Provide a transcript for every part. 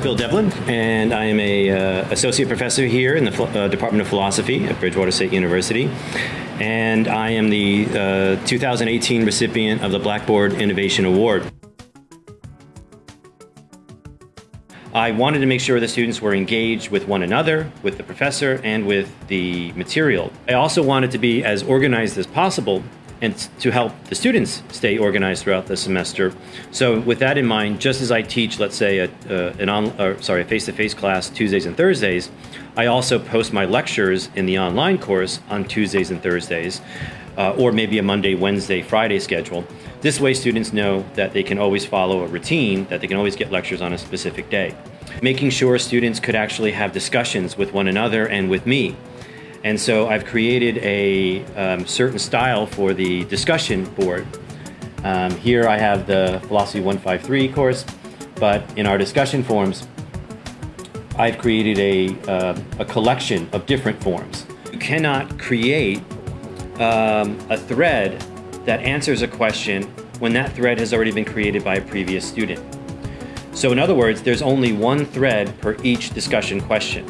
Phil Devlin, and I am a uh, associate professor here in the uh, Department of Philosophy at Bridgewater State University, and I am the uh, 2018 recipient of the Blackboard Innovation Award. I wanted to make sure the students were engaged with one another, with the professor, and with the material. I also wanted to be as organized as possible and to help the students stay organized throughout the semester. So with that in mind, just as I teach, let's say, a, uh, an on, or, sorry, a face-to-face class Tuesdays and Thursdays, I also post my lectures in the online course on Tuesdays and Thursdays, uh, or maybe a Monday, Wednesday, Friday schedule. This way students know that they can always follow a routine, that they can always get lectures on a specific day. Making sure students could actually have discussions with one another and with me and so I've created a um, certain style for the discussion board. Um, here I have the Philosophy 153 course, but in our discussion forums, I've created a, uh, a collection of different forms. You cannot create um, a thread that answers a question when that thread has already been created by a previous student. So in other words, there's only one thread per each discussion question.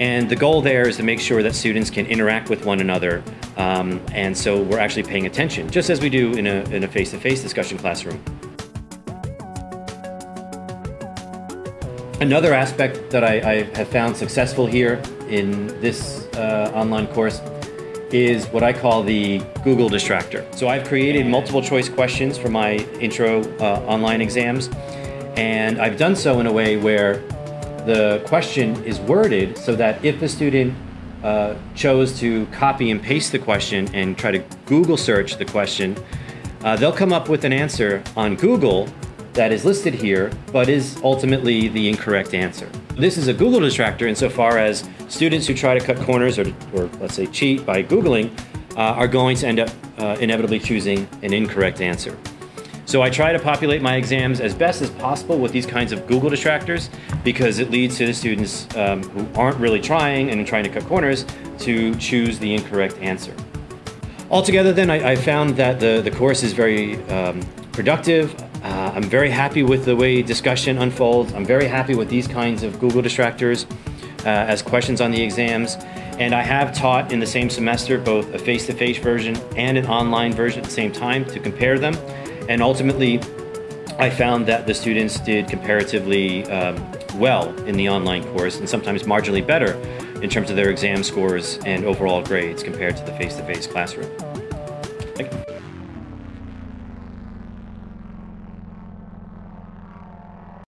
And the goal there is to make sure that students can interact with one another. Um, and so we're actually paying attention, just as we do in a, in a face-to-face discussion classroom. Another aspect that I, I, have found successful here in this uh, online course is what I call the Google distractor. So I've created multiple choice questions for my intro uh, online exams, and I've done so in a way where the question is worded so that if the student uh, chose to copy and paste the question and try to Google search the question, uh, they'll come up with an answer on Google that is listed here, but is ultimately the incorrect answer. This is a Google distractor insofar as students who try to cut corners or, or let's say cheat by Googling uh, are going to end up uh, inevitably choosing an incorrect answer. So I try to populate my exams as best as possible with these kinds of Google distractors because it leads to the students um, who aren't really trying and trying to cut corners to choose the incorrect answer. Altogether then, I, I found that the, the course is very um, productive. Uh, I'm very happy with the way discussion unfolds. I'm very happy with these kinds of Google distractors uh, as questions on the exams. And I have taught in the same semester both a face-to-face -face version and an online version at the same time to compare them. And ultimately, I found that the students did comparatively um, well in the online course and sometimes marginally better in terms of their exam scores and overall grades compared to the face-to-face -face classroom.